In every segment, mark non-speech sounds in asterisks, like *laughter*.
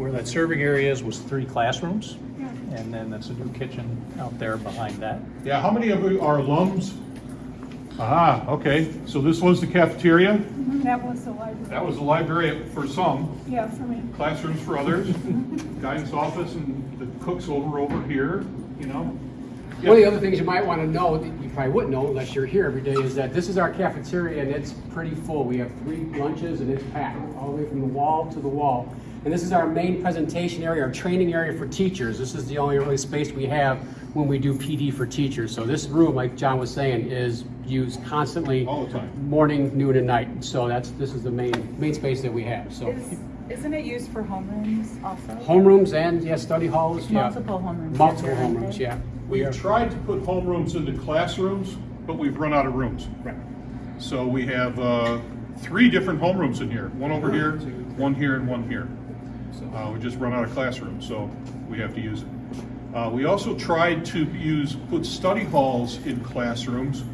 where that serving area is was three classrooms. And then that's a new kitchen out there behind that. Yeah, how many of you are alums? Ah, okay, so this was the cafeteria, That was the library. that was the library for some, Yeah, for me. classrooms for others, guidance office and the cooks over, over here, you know? One of the other things you might want to know, that you probably wouldn't know unless you're here every day, is that this is our cafeteria and it's pretty full. We have three lunches and it's packed all the way from the wall to the wall. And this is our main presentation area, our training area for teachers. This is the only really space we have when we do PD for teachers. So this room, like John was saying, is used constantly. All the time. Morning, noon, and night. So that's, this is the main, main space that we have, so. Is, isn't it used for homerooms also? Homerooms and, yeah, study halls, yeah. Multiple homerooms. Multiple aren't homerooms, they? yeah. We've tried to put homerooms into classrooms, but we've run out of rooms. Right. So we have uh, three different homerooms in here, one over here, one here, and one here. Uh, We just run out of classrooms, so we have to use it. Uh, We also tried to use, put study halls in classrooms,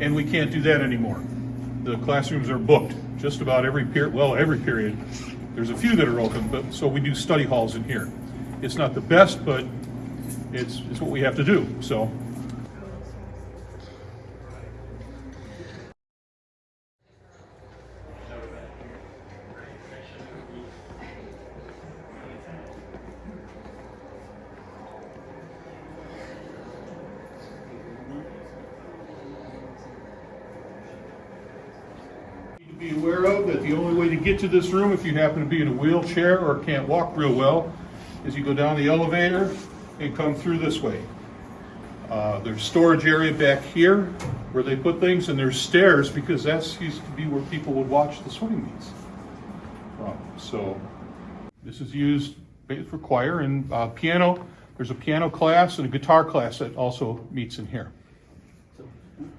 and we can't do that anymore. The classrooms are booked, just about every period, well, every period. There's a few that are open, but, so we do study halls in here. It's not the best, but it's, it's what we have to do, so. Be aware of that the only way to get to this room, if you happen to be in a wheelchair or can't walk real well, is you go down the elevator and come through this way. Uh, There's storage area back here where they put things, and there's stairs because that's used to be where people would watch the swimming meets. from. So this is used for choir and uh, piano. There's a piano class and a guitar class that also meets in here.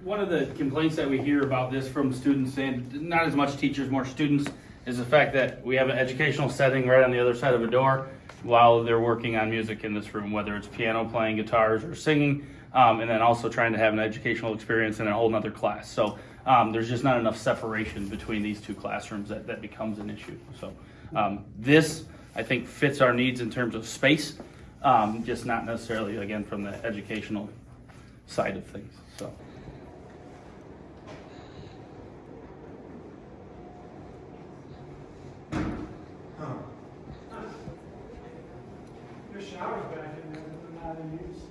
One of the complaints that we hear about this from students, and not as much teachers, more students, is the fact that we have an educational setting right on the other side of a door while they're working on music in this room, whether it's piano playing, guitars, or singing, um, and then also trying to have an educational experience in a whole nother class. So um, there's just not enough separation between these two classrooms that, that becomes an issue. So um, this, I think, fits our needs in terms of space, um, just not necessarily, again, from the educational side of things. So. There's showers back in not in use.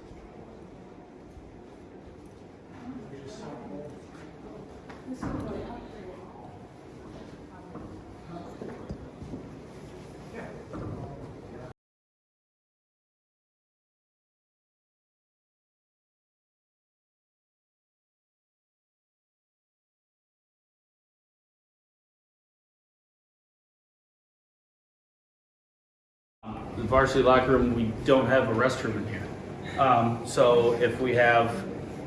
The varsity locker room, we don't have a restroom in here. Um, so if we have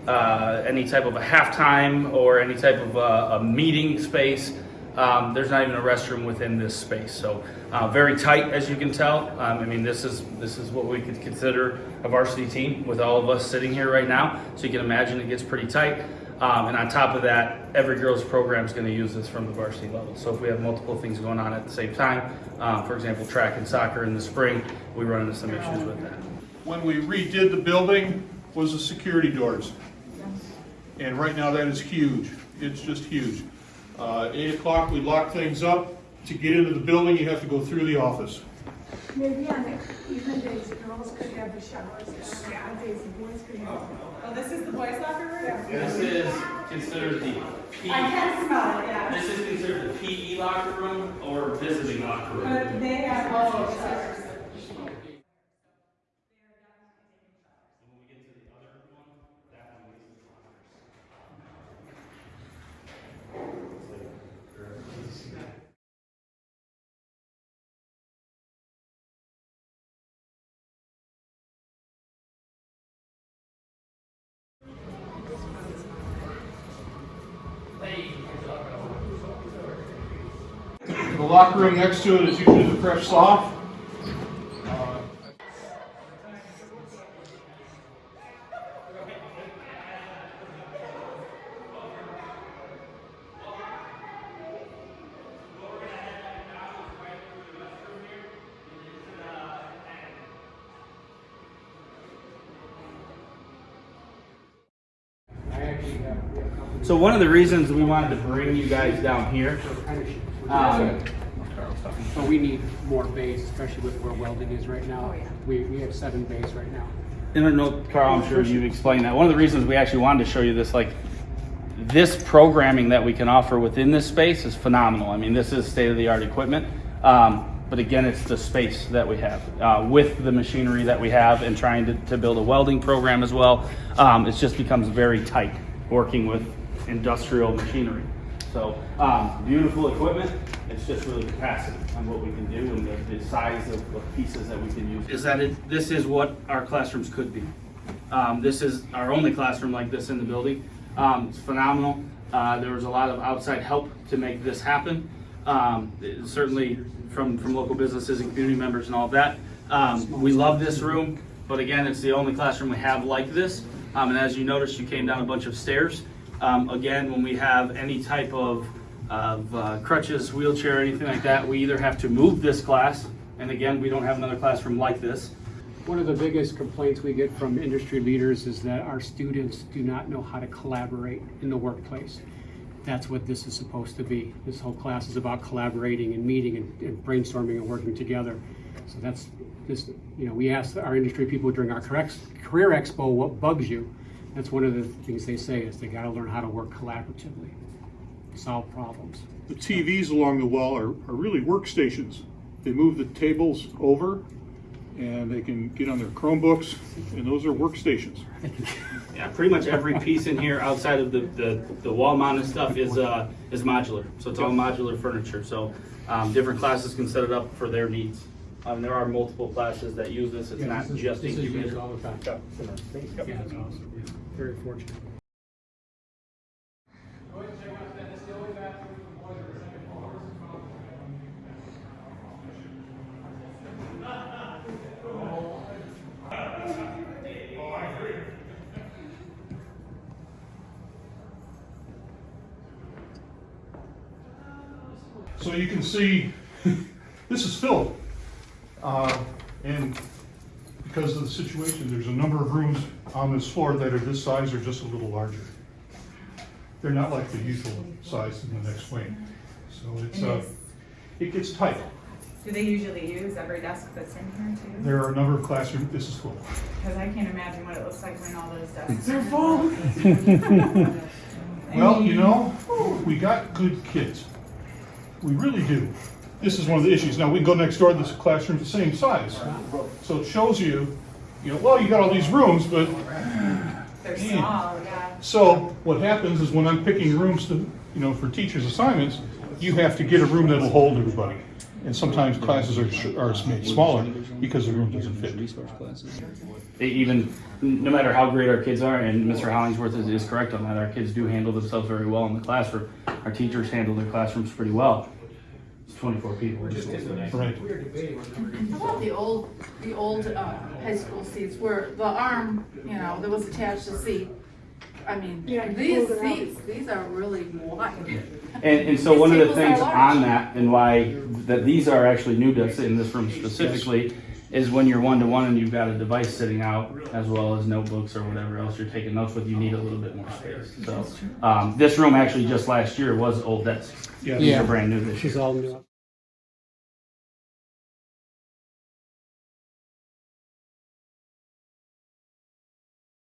uh, any type of a halftime or any type of a, a meeting space, um, there's not even a restroom within this space. So uh, very tight, as you can tell. Um, I mean, this is this is what we could consider a varsity team with all of us sitting here right now. So you can imagine it gets pretty tight. Um, and on top of that, every girls program is going to use this from the varsity level. So if we have multiple things going on at the same time, um, for example, track and soccer in the spring, we run into some issues with that. When we redid the building was the security doors. And right now that is huge. It's just huge. Uh, eight o'clock, we lock things up. To get into the building, you have to go through the office. Maybe on the even days, the girls could have the showers, and on days, the boys could have. Oh, this is the boys locker room? This is considered the P. I can smell it, yeah. This is considered the PE locker room or visiting locker room. But they have all the locker room next to it is usually the frosh soph. So one of the reasons we wanted to bring you guys down here, um, But we need more bays, especially with where welding is right now. We, we have seven bays right now. and I know Carl, I'm sure you've explained that. One of the reasons we actually wanted to show you this, like, this programming that we can offer within this space is phenomenal. I mean, this is state of the art equipment. Um, but again, it's the space that we have uh, with the machinery that we have and trying to, to build a welding program as well. Um, it just becomes very tight working with industrial machinery. So um, beautiful equipment. It's just really capacity on what we can do and the, the size of, of pieces that we can use. Is that it? This is what our classrooms could be. Um, this is our only classroom like this in the building. Um, it's phenomenal. Uh, there was a lot of outside help to make this happen. Um, certainly from, from local businesses and community members and all of that. Um, we love this room, but again, it's the only classroom we have like this. Um, and as you noticed, you came down a bunch of stairs. Um, again, when we have any type of, of uh, crutches, wheelchair, anything like that, we either have to move this class, and again, we don't have another classroom like this. One of the biggest complaints we get from industry leaders is that our students do not know how to collaborate in the workplace. That's what this is supposed to be. This whole class is about collaborating and meeting and- and brainstorming and working together. So that's, just, you know, we asked our industry people during our correct- career expo, what bugs you? That's one of the things they say is they gotta learn how to work collaboratively, solve problems. The TVs along the wall are, are really workstations. They move the tables over and they can get on their Chromebooks and those are workstations. *laughs* Yeah, pretty much every piece in here outside of the, the, the wall mounted stuff is, uh, is modular. So it's all modular furniture. So, um, different classes can set it up for their needs. Um, there are multiple classes that use this. It's Yeah, not this is- just This is used incubator. all the time. Yeah, it's awesome, yeah. Very fortunate. So you can see, *laughs* this is filled. Uh, And because of the situation, there's a number of rooms on this floor that are this size or just a little larger. They're not like the usual size in the next wing. So it's, uh, it gets tight. Do they usually use every desk that's in here too? There are a number of classrooms, this is full. Because I can't imagine what it looks like when all those desks are full. *laughs* Well, you know, we got good kids. We really do. This is one of the issues. Now, we can go next door, this classroom's the same size. So it shows you, you know, well, you got all these rooms, but, They're small, yeah. so what happens is when I'm picking rooms to, you know, for teachers' assignments, you have to get a room that'll hold everybody. And sometimes classes are, are made smaller because the room doesn't fit. Even, no matter how great our kids are, and Mr. Hollingsworth is, is correct on that, our kids do handle themselves very well in the classroom. Our teachers handle their classrooms pretty well. It's twenty-four people. Right. How about the old, the old uh, high school seats where the arm, you know, that was attached to the seat? I mean, Yeah, you these pulled it out. seats, these are really wide. And, *laughs* and so one of the These tables things large. on that and why, that these are actually new desks in this room specifically, is when you're one-to-one and you've got a device sitting out, as well as notebooks or whatever else you're taking notes with, you need a little bit more space. So, um, this room actually just last year was old desks. Yeah. These Yeah. are brand new this This is year. all new.